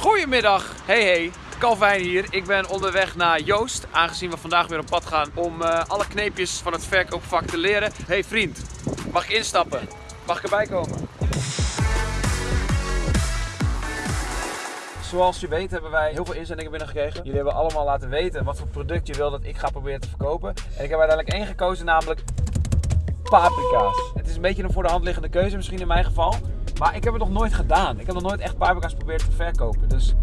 Goedemiddag, hey hey, Calvijn hier. Ik ben onderweg naar Joost, aangezien we vandaag weer op pad gaan om eh, alle kneepjes van het verkoopvak te leren. Hey vriend, mag ik instappen? Mag ik erbij komen? Zoals je weet hebben wij heel veel inzendingen binnengekregen. Jullie hebben allemaal laten weten wat voor product je wil dat ik ga proberen te verkopen. En ik heb uiteindelijk één gekozen, namelijk paprika's. Het is een beetje een voor de hand liggende keuze misschien in mijn geval. Maar ik heb het nog nooit gedaan. Ik heb nog nooit echt paprika's geprobeerd te verkopen. Dus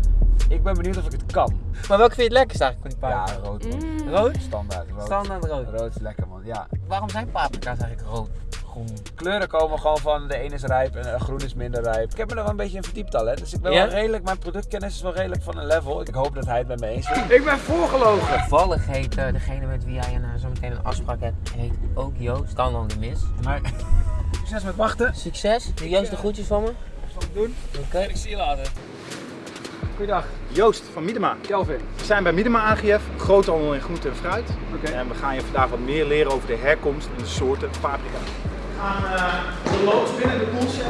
ik ben benieuwd of ik het kan. Maar welke vind je het lekkerst eigenlijk van die Ja, paprika? rood man. Rood? Standaard rood. Standaard rood. Rood is lekker man, ja. Waarom zijn paprika's eigenlijk rood? Groen. Kleuren komen gewoon van de een is rijp en de groen is minder rijp. Ik heb me er wel een beetje in verdiept al hè. Dus ik ben Ja? wel redelijk, mijn productkennis is wel redelijk van een level. Ik hoop dat hij het met me eens is. Ik ben voorgelogen. Toevallig heet eh, degene met wie jij een, eh, zo meteen een afspraak hebt, heet ook dan niet mis. Maar succes met wachten. Succes. Doe Joost de groetjes van me. Zal ik doen? Oké. Ik zie je later. Goeiedag, Joost van Miedema. Kelvin. We zijn bij Miedema AGF, groothandel in groente en fruit. Oké. En we gaan je vandaag wat meer leren over de herkomst en de soorten paprika. We gaan eh, de loods binnen de koelcel.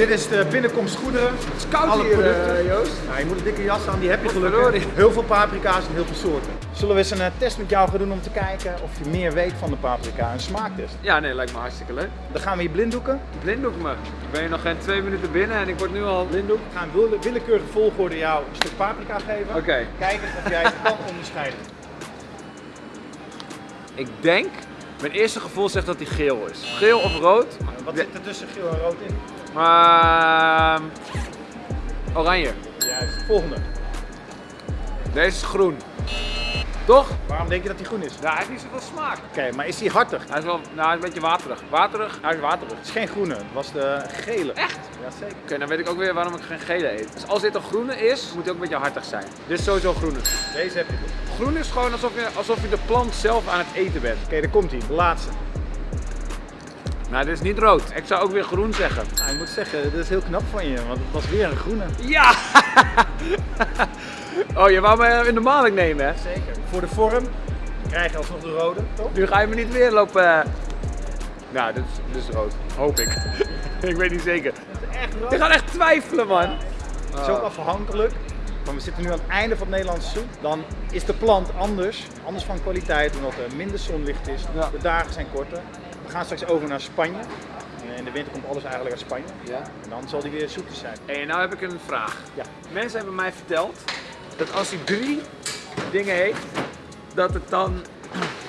Dit is de binnenkomstgoederen. Het is koud hier, eh, Joost. Nou, je moet een dikke jas aan, die heb je gelukkig. Heel veel paprika's en heel veel soorten. Zullen we eens een eh, test met jou gaan doen om te kijken of je meer weet van de paprika? Een smaaktest. Ja, nee, lijkt me hartstikke leuk. Dan gaan we je blinddoeken. Blinddoek me. Ik ben hier nog geen twee minuten binnen en ik word nu al blinddoek. We gaan wille- willekeurige volgorde jou een stuk paprika geven. Oké. Kijken of jij het kan onderscheiden. Ik denk, mijn eerste gevoel zegt dat hij geel is. Geel of rood? Wat zit er tussen geel en rood in? Ehm oranje. Juist. Volgende. Deze is groen. Toch? Waarom denk je dat hij groen is? Ja, hij heeft niet zoveel smaak. Oké, maar is hij hartig? Hij is wel, nou, hij is een beetje waterig. Waterig? Hij is waterig. Het is geen groene, het was de gele. Echt? Jazeker. Oké, dan weet ik ook weer waarom ik geen gele eet. Dus als dit een groene is, moet hij ook een beetje hartig zijn. Dit is sowieso groene. Deze heb je. Oké, Groen is gewoon alsof je, alsof je de plant zelf aan het eten bent. daar komt hij. De laatste. Nou, dit is niet rood. Ik zou ook weer groen zeggen. Nou, ik moet zeggen, dit is heel knap van je, want het was weer een groene. Ja! oh, je wou me in de maling nemen, hè? Zeker. Voor de vorm krijg je alsnog de rode, toch? Nu ga je me niet weer lopen. eh. Nou, dit is, dit is rood. Hoop ik. ik weet niet zeker. Echt rood. Je gaat echt twijfelen, man. Het is ook afhankelijk. Want we zitten nu aan het einde van het Nederlandse seizoen. Dan is de plant anders, anders van kwaliteit, omdat er minder zonlicht is. Ja. De dagen zijn korter. We gaan straks over naar Spanje. En In de winter komt alles eigenlijk uit Spanje. Ja. En dan zal die weer zoeter zijn. Hé, nou heb ik een vraag. Ja. Mensen hebben mij verteld dat als hij drie dingen heeft, dat het dan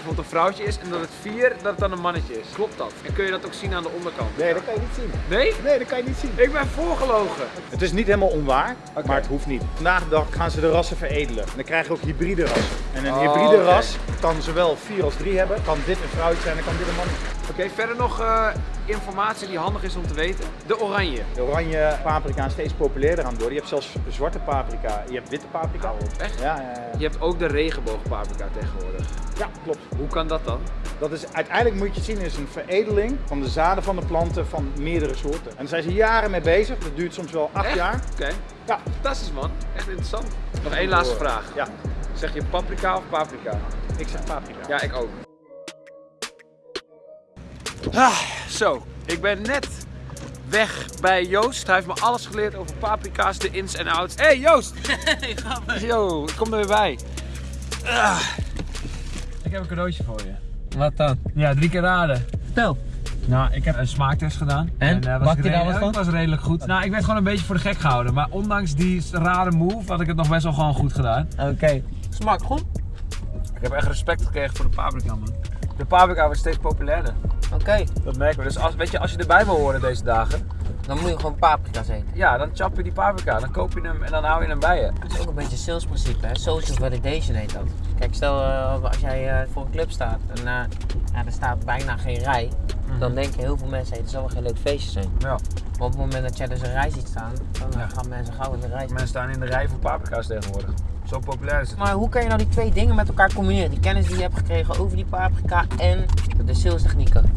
bijvoorbeeld een vrouwtje is en dat het vier, dat het dan een mannetje is. Klopt dat? En kun je dat ook zien aan de onderkant? Nee, dat kan je niet zien. Nee? Nee, dat kan je niet zien. Ik ben voorgelogen. Het is niet helemaal onwaar, maar het hoeft niet. Vandaag de dag gaan ze de rassen veredelen. En dan krijg je ook hybride rassen. En een Oh, hybride ras kan zowel 4 als 3 hebben. Kan dit een vrouwtje zijn en kan dit een mannetje. Oké, verder nog eh, informatie die handig is om te weten. De oranje. De oranje paprika is steeds populairder aan het worden. Je hebt zelfs zwarte paprika, je hebt witte paprika. Echt? Ja, ja, ja. Je hebt ook de regenboogpaprika tegenwoordig. Ja, klopt. Hoe kan dat dan? Dat is, uiteindelijk moet je het zien is een veredeling van de zaden van de planten van meerdere soorten. En daar zijn ze jaren mee bezig. Dat duurt soms wel 8 Echt? jaar. Oké. Ja. Fantastisch man. Echt interessant. Nog één laatste vraag. Ja, Zeg je paprika of paprika? ik zeg paprika. Ja, ik ook. Ah, zo, ik ben net weg bij Joost. Hij heeft me alles geleerd over paprika's, de ins en outs. Hé hey, Joost! Yo, ik kom er weer bij. Ah. Ik heb een cadeautje voor je. Wat dan? Ja, drie keer raden. Vertel. Nou, ik heb een smaaktest gedaan. En? eh, Bakte je daar wat van? was redelijk goed. Nou, ik werd gewoon een beetje voor de gek gehouden. Maar ondanks die rare move had ik het nog best wel gewoon goed gedaan. Oké. Smaakt goed. Ik heb echt respect gekregen voor de paprika, man. De paprika wordt steeds populairder. Oké. Dat merken we. Dus als, weet je, als je erbij wil horen deze dagen, Dan moet je gewoon paprika's eten. ja, dan chap je die paprika. Dan koop je hem en dan hou je hem bij je. Het is ook een beetje salesprincipe, hè? Social validation heet dat. Kijk, stel eh, als jij eh, voor een club staat en eh, ja, er staat bijna geen rij, dan denken heel veel mensen, hey, het zal wel geen leuk feestje zijn. Ja, Maar op het moment dat jij dus een rij ziet staan, dan Ja. gaan mensen gauw in de rij mensen staan in de rij voor paprika's tegenwoordig. Zo populair is het. Maar hoe kan je nou die twee dingen met elkaar combineren? Die kennis die je hebt gekregen over die paprika en de salestechnieken.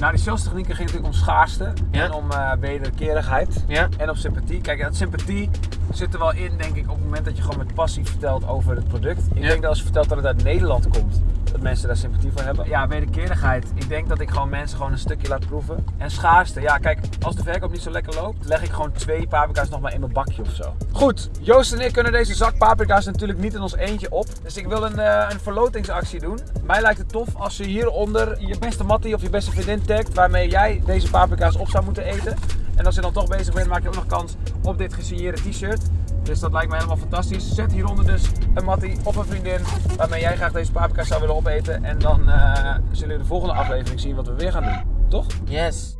Nou, die salestechnieken ging natuurlijk om schaarste Ja. en om eh wederkerigheid. Ja? En op sympathie. Kijk, dat sympathie zit er wel in, denk ik, op het moment dat je gewoon met passie vertelt over het product. Ik Ja. denk dat als je vertelt dat het uit Nederland komt, dat mensen daar sympathie voor hebben. Ja, wederkerigheid. Ik denk dat ik gewoon mensen gewoon een stukje laat proeven. En schaarste. Ja, kijk, als de verkoop niet zo lekker loopt, leg ik gewoon twee paprika's nog maar in mijn bakje of zo. Goed, Joost en ik kunnen deze zak paprika's natuurlijk niet in ons eentje op. Dus ik wil een, eh, een verlotingsactie doen. Mij lijkt het tof als je hieronder je beste mattie of je beste vriendin tagt waarmee jij deze paprika's op zou moeten eten. En als je dan toch bezig bent, maak je ook nog kans op dit gesigneerde t-shirt. Dus dat lijkt me helemaal fantastisch. Zet hieronder dus een mattie of een vriendin waarmee jij graag deze paprika's zou willen opeten. En dan eh, zullen we de volgende aflevering zien wat we weer gaan doen. Toch? Yes.